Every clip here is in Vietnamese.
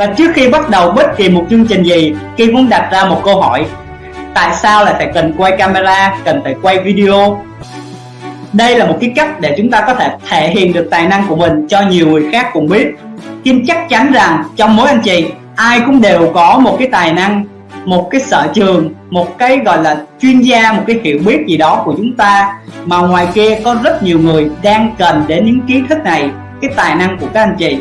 và trước khi bắt đầu bất kỳ một chương trình gì, Kim muốn đặt ra một câu hỏi. Tại sao lại phải cần quay camera, cần phải quay video? Đây là một cái cách để chúng ta có thể thể hiện được tài năng của mình cho nhiều người khác cùng biết. Kim chắc chắn rằng trong mỗi anh chị, ai cũng đều có một cái tài năng, một cái sở trường, một cái gọi là chuyên gia, một cái hiểu biết gì đó của chúng ta. Mà ngoài kia có rất nhiều người đang cần đến những kiến thức này, cái tài năng của các anh chị.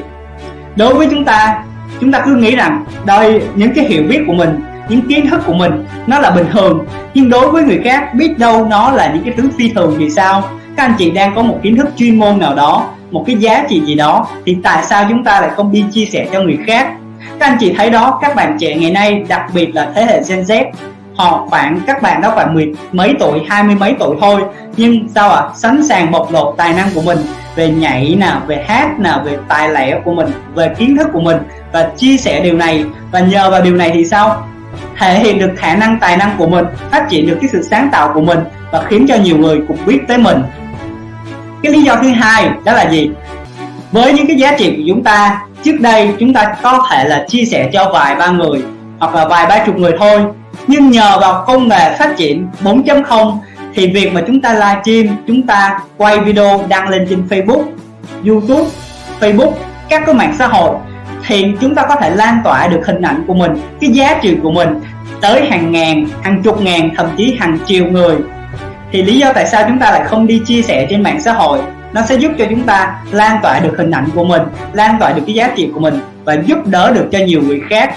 Đối với chúng ta chúng ta cứ nghĩ rằng đây, những cái hiểu biết của mình, những kiến thức của mình, nó là bình thường. Nhưng đối với người khác, biết đâu nó là những cái thứ phi thường thì sao? Các anh chị đang có một kiến thức chuyên môn nào đó, một cái giá trị gì đó, thì tại sao chúng ta lại không đi chia sẻ cho người khác? Các anh chị thấy đó, các bạn trẻ ngày nay, đặc biệt là thế hệ Gen Z, họ khoảng, các bạn đó khoảng mười mấy tuổi, hai mươi mấy tuổi thôi. Nhưng sao ạ? À? sẵn sàng bộc lộ tài năng của mình về nhảy nào về hát nào về tài lẻ của mình, về kiến thức của mình và chia sẻ điều này. Và nhờ vào điều này thì sao? Thể hiện được khả năng tài năng của mình, phát triển được cái sự sáng tạo của mình và khiến cho nhiều người cùng biết tới mình. Cái lý do thứ hai đó là gì? Với những cái giá trị của chúng ta, trước đây chúng ta có thể là chia sẻ cho vài ba người hoặc là vài ba chục người thôi. Nhưng nhờ vào công nghệ phát triển 4.0 thì việc mà chúng ta livestream, chúng ta quay video đăng lên trên Facebook, YouTube, Facebook, các cái mạng xã hội thì chúng ta có thể lan tỏa được hình ảnh của mình, cái giá trị của mình tới hàng ngàn, hàng chục ngàn, thậm chí hàng triệu người. Thì lý do tại sao chúng ta lại không đi chia sẻ trên mạng xã hội, nó sẽ giúp cho chúng ta lan tỏa được hình ảnh của mình, lan tỏa được cái giá trị của mình và giúp đỡ được cho nhiều người khác.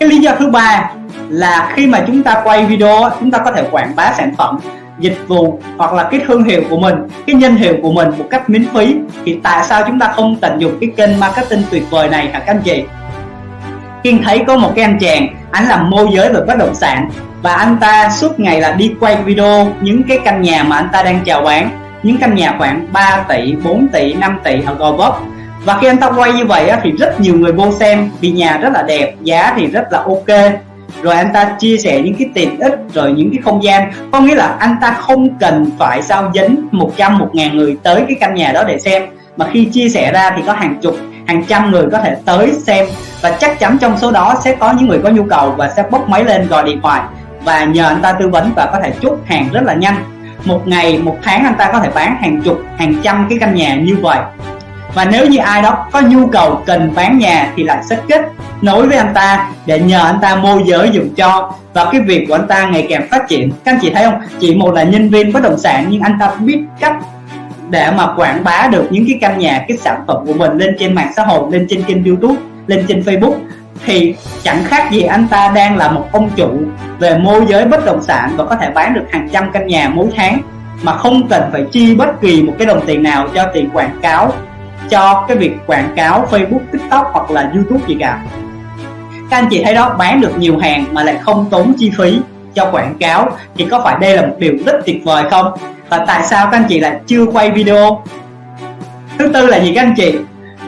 Cái lý do thứ ba là khi mà chúng ta quay video chúng ta có thể quảng bá sản phẩm dịch vụ hoặc là cái thương hiệu của mình, cái nhân hiệu của mình một cách miễn phí, thì tại sao chúng ta không tận dụng cái kênh marketing tuyệt vời này hả các anh chị? Kiên thấy có một cái anh chàng anh làm môi giới về bất động sản, và anh ta suốt ngày là đi quay video những cái căn nhà mà anh ta đang chào bán, những căn nhà khoảng 3 tỷ 4 tỷ 5 tỷ ở Gò Vấp. Và khi anh ta quay như vậy thì rất nhiều người vô xem, vì nhà rất là đẹp, giá thì rất là ok rồi anh ta chia sẻ những cái tiện ích, rồi những cái không gian. Có nghĩa là anh ta không cần phải sao dính 100 một ngàn người tới cái căn nhà đó để xem. Mà khi chia sẻ ra thì có hàng chục, hàng trăm người có thể tới xem. Và chắc chắn trong số đó sẽ có những người có nhu cầu và sẽ bốc máy lên gọi điện thoại. Và nhờ anh ta tư vấn và có thể chốt hàng rất là nhanh. Một ngày, một tháng anh ta có thể bán hàng chục, hàng trăm cái căn nhà như vậy và nếu như ai đó có nhu cầu cần bán nhà thì lại sẽ kết nối với anh ta để nhờ anh ta môi giới dùng cho. Và cái việc của anh ta ngày càng phát triển. Các anh chị thấy không? Chỉ một là nhân viên bất động sản nhưng anh ta biết cách để mà quảng bá được những cái căn nhà, cái sản phẩm của mình lên trên mạng xã hội, lên trên kênh youtube, lên trên facebook. Thì chẳng khác gì anh ta đang là một ông chủ về môi giới bất động sản và có thể bán được hàng trăm căn nhà mỗi tháng. Mà không cần phải chi bất kỳ một cái đồng tiền nào cho tiền quảng cáo cho cái việc quảng cáo Facebook, TikTok hoặc là YouTube gì cả. Các anh chị thấy đó bán được nhiều hàng mà lại không tốn chi phí cho quảng cáo thì có phải đây là một điều rất tuyệt vời không? Và tại sao các anh chị lại chưa quay video? Thứ tư là gì các anh chị?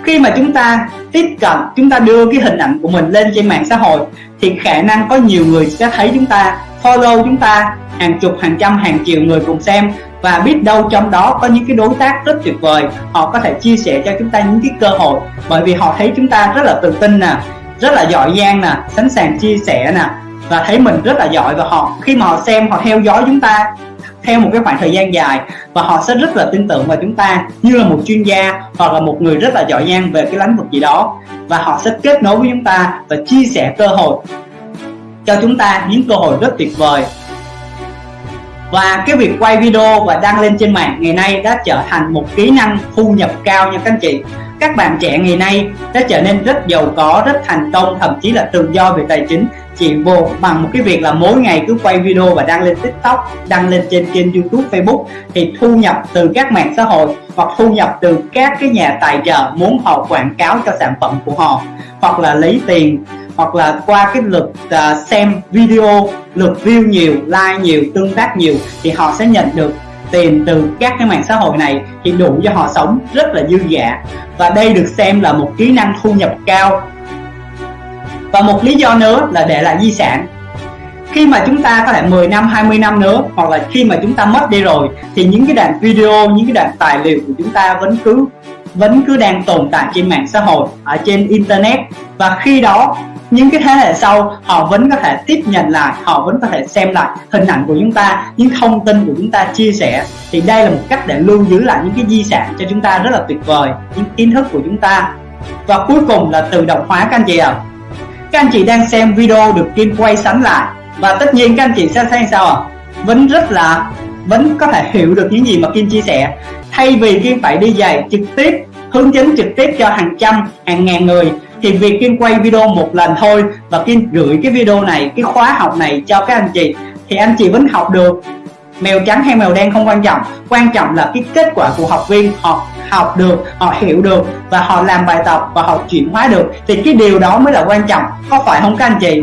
Khi mà chúng ta tiếp cận chúng ta đưa cái hình ảnh của mình lên trên mạng xã hội thì khả năng có nhiều người sẽ thấy chúng ta follow chúng ta hàng chục hàng trăm hàng triệu người cùng xem và biết đâu trong đó có những cái đối tác rất tuyệt vời. Họ có thể chia sẻ cho chúng ta những cái cơ hội. Bởi vì họ thấy chúng ta rất là tự tin nè, rất là giỏi giang nè, sẵn sàng chia sẻ nè. Và thấy mình rất là giỏi và họ, khi mà họ xem, họ theo dõi chúng ta theo một cái khoảng thời gian dài, và họ sẽ rất là tin tưởng vào chúng ta như là một chuyên gia hoặc là một người rất là giỏi giang về cái lĩnh vực gì đó. Và họ sẽ kết nối với chúng ta và chia sẻ cơ hội cho chúng ta những cơ hội rất tuyệt vời và cái việc quay video và đăng lên trên mạng ngày nay đã trở thành một kỹ năng thu nhập cao nha các anh chị. Các bạn trẻ ngày nay đã trở nên rất giàu có, rất thành công, thậm chí là tự do về tài chính. Chỉ vô bằng một cái việc là mỗi ngày cứ quay video và đăng lên tiktok, đăng lên trên kênh youtube, facebook thì thu nhập từ các mạng xã hội hoặc thu nhập từ các cái nhà tài trợ muốn họ quảng cáo cho sản phẩm của họ. Hoặc là lấy tiền hoặc là qua cái lượt uh, xem video lượt view nhiều like nhiều tương tác nhiều thì họ sẽ nhận được tiền từ các cái mạng xã hội này thì đủ cho họ sống rất là dư dả. Và đây được xem là một kỹ năng thu nhập cao. Và một lý do nữa là để lại di sản. Khi mà chúng ta có thể 10 năm 20 năm nữa hoặc là khi mà chúng ta mất đi rồi thì những cái đoạn video những cái đoạn tài liệu của chúng ta vẫn cứ vẫn cứ đang tồn tại trên mạng xã hội ở trên internet. Và khi đó những cái thế hệ sau, họ vẫn có thể tiếp nhận lại, họ vẫn có thể xem lại hình ảnh của chúng ta, những thông tin của chúng ta chia sẻ thì đây là một cách để lưu giữ lại những cái di sản cho chúng ta rất là tuyệt vời, những kiến thức của chúng ta và cuối cùng là tự động hóa, các anh chị ạ à. các anh chị đang xem video được Kim quay sẵn lại và tất nhiên các anh chị sẽ thấy sao ạ à? vẫn rất là, vẫn có thể hiểu được những gì mà Kim chia sẻ thay vì Kim phải đi dạy trực tiếp, hướng dẫn trực tiếp cho hàng trăm, hàng ngàn người thì việc Kim quay video một lần thôi và Kim gửi cái video này, cái khóa học này cho các anh chị, thì anh chị vẫn học được. Mèo trắng hay mèo đen không quan trọng quan trọng là cái kết quả của học viên họ học được, họ hiểu được và họ làm bài tập và họ chuyển hóa được. Thì cái điều đó mới là quan trọng, có phải không các anh chị?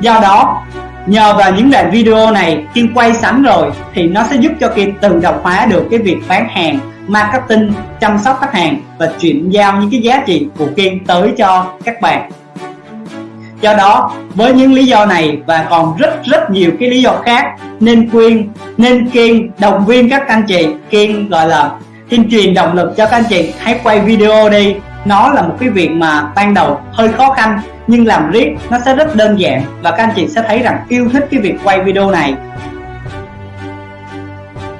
Do đó, nhờ vào những đoạn video này, Kim quay sẵn rồi thì nó sẽ giúp cho Kim tự động hóa được cái việc bán hàng marketing, chăm sóc khách hàng và chuyển giao những cái giá trị của kiên tới cho các bạn. Do đó, với những lý do này và còn rất rất nhiều cái lý do khác, nên khuyên, nên kiên động viên các anh chị kiên gọi là kiên truyền động lực cho các anh chị hãy quay video đi. Nó là một cái việc mà ban đầu hơi khó khăn, nhưng làm riết nó sẽ rất đơn giản và các anh chị sẽ thấy rằng yêu thích cái việc quay video này.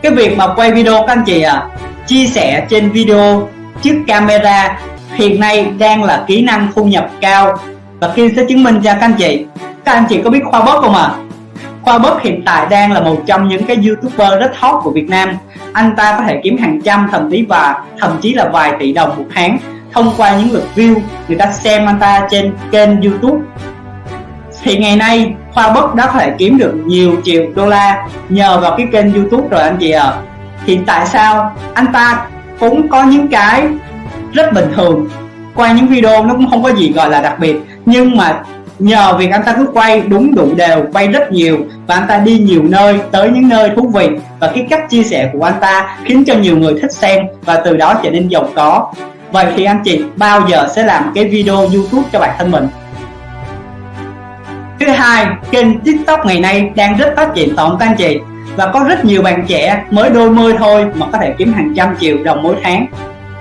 Cái việc mà quay video các anh chị à chia sẻ trên video trước camera. Hiện nay đang là kỹ năng thu nhập cao. Và Kim sẽ chứng minh cho các anh chị. Các anh chị có biết Khoa Bớt không ạ? À? Khoa Bớt hiện tại đang là một trong những cái youtuber rất hot của Việt Nam. Anh ta có thể kiếm hàng trăm, thậm chí và thậm chí là vài tỷ đồng một tháng thông qua những lượt view. Người ta xem anh ta trên kênh youtube. Thì ngày nay, Khoa Bất đã có thể kiếm được nhiều triệu đô la nhờ vào cái kênh youtube rồi anh chị ạ. à thì tại sao? Anh ta cũng có những cái rất bình thường. Quay những video nó cũng không có gì gọi là đặc biệt. Nhưng mà nhờ việc anh ta cứ quay đúng đủ đều, quay rất nhiều và anh ta đi nhiều nơi, tới những nơi thú vị. Và cái cách chia sẻ của anh ta khiến cho nhiều người thích xem và từ đó trở nên giàu có. Vậy thì anh chị, bao giờ sẽ làm cái video youtube cho bản thân mình? Thứ hai, kênh tiktok ngày nay đang rất phát triển tổng các anh chị? Và có rất nhiều bạn trẻ mới đôi mươi thôi mà có thể kiếm hàng trăm triệu đồng mỗi tháng.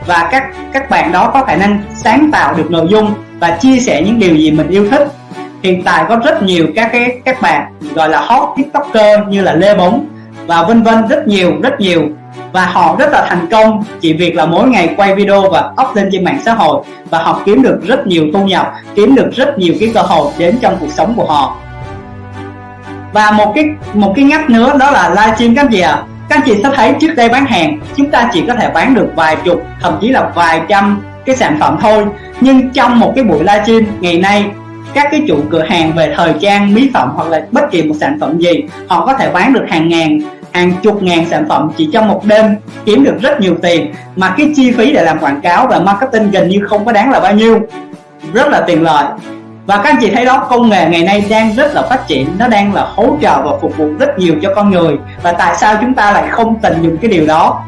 Và các các bạn đó có khả năng sáng tạo được nội dung và chia sẻ những điều gì mình yêu thích. Hiện tại có rất nhiều các cái, các bạn gọi là hot tiktoker như là lê bóng và vân vân rất nhiều rất nhiều. Và họ rất là thành công chỉ việc là mỗi ngày quay video và up lên trên mạng xã hội. Và họ kiếm được rất nhiều thu nhập, kiếm được rất nhiều cái cơ hội đến trong cuộc sống của họ và một cái một cái ngách nữa, đó là livestream các anh chị ạ. À. các anh chị sẽ thấy trước đây bán hàng, chúng ta chỉ có thể bán được vài chục, thậm chí là vài trăm cái sản phẩm thôi. Nhưng trong một cái buổi livestream ngày nay, các cái chủ cửa hàng về thời trang, mỹ phẩm hoặc là bất kỳ một sản phẩm gì, họ có thể bán được hàng ngàn, hàng chục ngàn sản phẩm chỉ trong một đêm, kiếm được rất nhiều tiền. Mà cái chi phí để làm quảng cáo và marketing gần như không có đáng là bao nhiêu. Rất là tiền lợi và các anh chị thấy đó, công nghệ ngày nay đang rất là phát triển. Nó đang là hỗ trợ và phục vụ rất nhiều cho con người. Và tại sao chúng ta lại không tận dụng cái điều đó?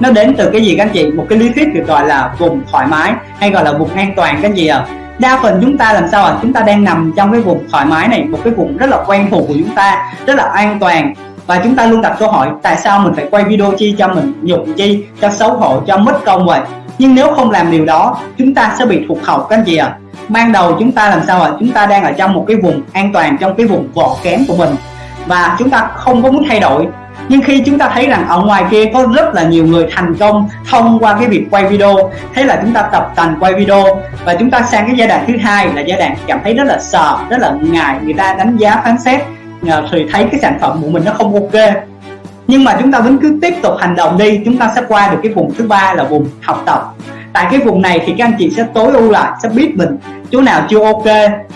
Nó đến từ cái gì các anh chị? Một cái lý thuyết được gọi là vùng thoải mái, hay gọi là vùng an toàn các anh chị ạ. À? đa phần chúng ta làm sao ạ? À? chúng ta đang nằm trong cái vùng thoải mái này, một cái vùng rất là quen thuộc của chúng ta, rất là an toàn. Và chúng ta luôn đặt câu hỏi, tại sao mình phải quay video chi cho mình, nhục chi, cho xấu hổ, cho mất công vậy? Nhưng nếu không làm điều đó, chúng ta sẽ bị thụt hậu các anh chị ạ? À. ban đầu chúng ta làm sao ạ? À? chúng ta đang ở trong một cái vùng an toàn, trong cái vùng vỏ kén của mình. Và chúng ta không có muốn thay đổi. Nhưng khi chúng ta thấy rằng ở ngoài kia có rất là nhiều người thành công thông qua cái việc quay video, thế là chúng ta tập tành quay video. Và chúng ta sang cái giai đoạn thứ hai là giai đoạn cảm thấy rất là sợ, rất là ngại. Người ta đánh giá, phán xét thì thấy cái sản phẩm của mình nó không ok nhưng mà chúng ta vẫn cứ tiếp tục hành động đi, chúng ta sẽ qua được cái vùng thứ ba là vùng học tập. Tại cái vùng này thì các anh chị sẽ tối ưu lại, sẽ biết mình. Chỗ nào chưa ok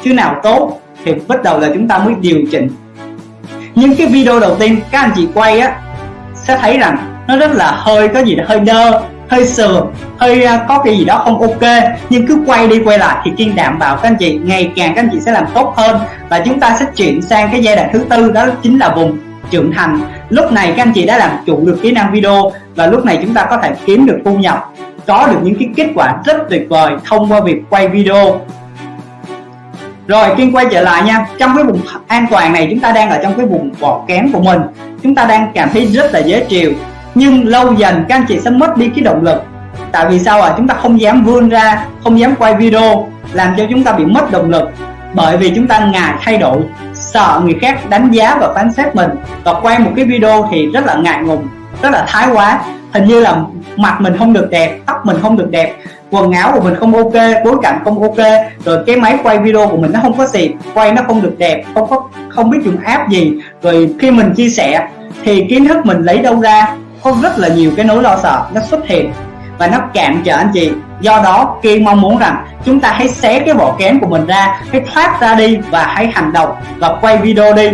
chỗ nào tốt thì bắt đầu là chúng ta mới điều chỉnh. Những cái video đầu tiên các anh chị quay á, sẽ thấy rằng nó rất là hơi, có gì đó hơi đơ hơi sờ hơi à, có cái gì đó không ok. Nhưng cứ quay đi quay lại thì kiên đảm bảo các anh chị, ngày càng các anh chị sẽ làm tốt hơn. Và chúng ta sẽ chuyển sang cái giai đoạn thứ tư, đó chính là vùng trưởng thành lúc này các anh chị đã làm chủ được kỹ năng video và lúc này chúng ta có thể kiếm được thu nhập, có được những cái kết quả rất tuyệt vời thông qua việc quay video. Rồi, Kiên quay trở lại nha. Trong cái vùng an toàn này, chúng ta đang ở trong cái vùng vỏ kén của mình. Chúng ta đang cảm thấy rất là dễ chịu. Nhưng lâu dần các anh chị sẽ mất đi cái động lực. Tại vì sao à chúng ta không dám vươn ra, không dám quay video, làm cho chúng ta bị mất động lực bởi vì chúng ta ngại thay đổi sợ người khác đánh giá và phán xét mình. Và quay một cái video thì rất là ngại ngùng rất là thái quá. Hình như là mặt mình không được đẹp tóc mình không được đẹp quần áo của mình không ok bối cảnh không ok. Rồi cái máy quay video của mình nó không có gì, quay nó không được đẹp không có không biết dùng app gì. Rồi khi mình chia sẻ thì kiến thức mình lấy đâu ra? Có rất là nhiều cái nỗi lo sợ nó xuất hiện và nó cản trở anh chị do đó, kiên mong muốn rằng chúng ta hãy xé cái vỏ kén của mình ra, hãy thoát ra đi và hãy hành động và quay video đi.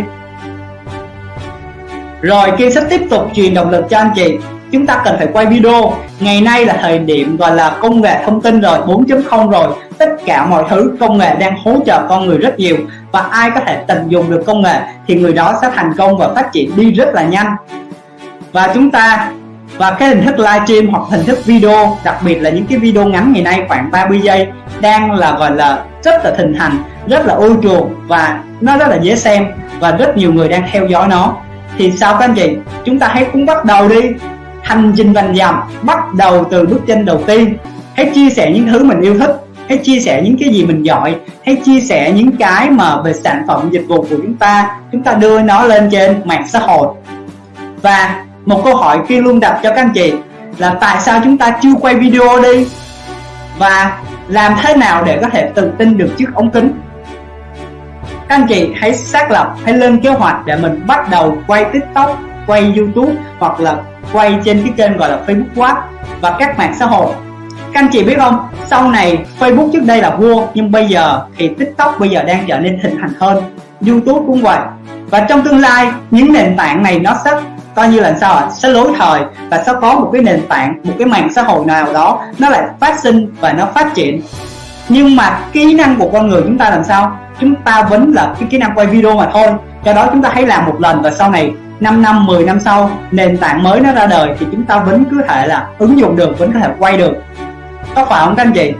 Rồi, kiên sẽ tiếp tục truyền động lực cho anh chị. Chúng ta cần phải quay video. Ngày nay là thời điểm gọi là công nghệ thông tin rồi 4.0 rồi. Tất cả mọi thứ, công nghệ đang hỗ trợ con người rất nhiều. Và ai có thể tận dụng được công nghệ thì người đó sẽ thành công và phát triển đi rất là nhanh. Và chúng ta và cái hình thức livestream hoặc hình thức video, đặc biệt là những cái video ngắn ngày nay khoảng 30 giây, đang là, gọi là, rất là thịnh hành, rất là ưa chuộng và nó rất là dễ xem và rất nhiều người đang theo dõi nó. Thì sao các anh chị? Chúng ta hãy cũng bắt đầu đi. Hành trình vành dầm bắt đầu từ bước chân đầu tiên. Hãy chia sẻ những thứ mình yêu thích, hãy chia sẻ những cái gì mình giỏi, hãy chia sẻ những cái mà về sản phẩm, dịch vụ của chúng ta. Chúng ta đưa nó lên trên mạng xã hội. Và một câu hỏi kia luôn đặt cho các anh chị là tại sao chúng ta chưa quay video đi? Và làm thế nào để có thể tự tin được trước ống kính? Các anh chị hãy xác lập, hãy lên kế hoạch để mình bắt đầu quay tiktok, quay youtube hoặc là quay trên cái kênh gọi là facebook watch và các mạng xã hội. Các anh chị biết không? Sau này facebook trước đây là vua, nhưng bây giờ thì tiktok bây giờ đang trở nên thịnh hành hơn. Youtube cũng vậy. Và trong tương lai, những nền tảng này nó sẽ coi như là sao ạ? Sẽ lối thời và sẽ có một cái nền tảng, một cái mạng xã hội nào đó nó lại phát sinh và nó phát triển. Nhưng mà kỹ năng của con người chúng ta làm sao? Chúng ta vẫn là cái kỹ năng quay video mà thôi. Do đó chúng ta hãy làm một lần và sau này 5 năm 10 năm sau, nền tảng mới nó ra đời thì chúng ta vẫn cứ thể là ứng dụng được, vẫn có thể quay được. Có phải không các anh chị?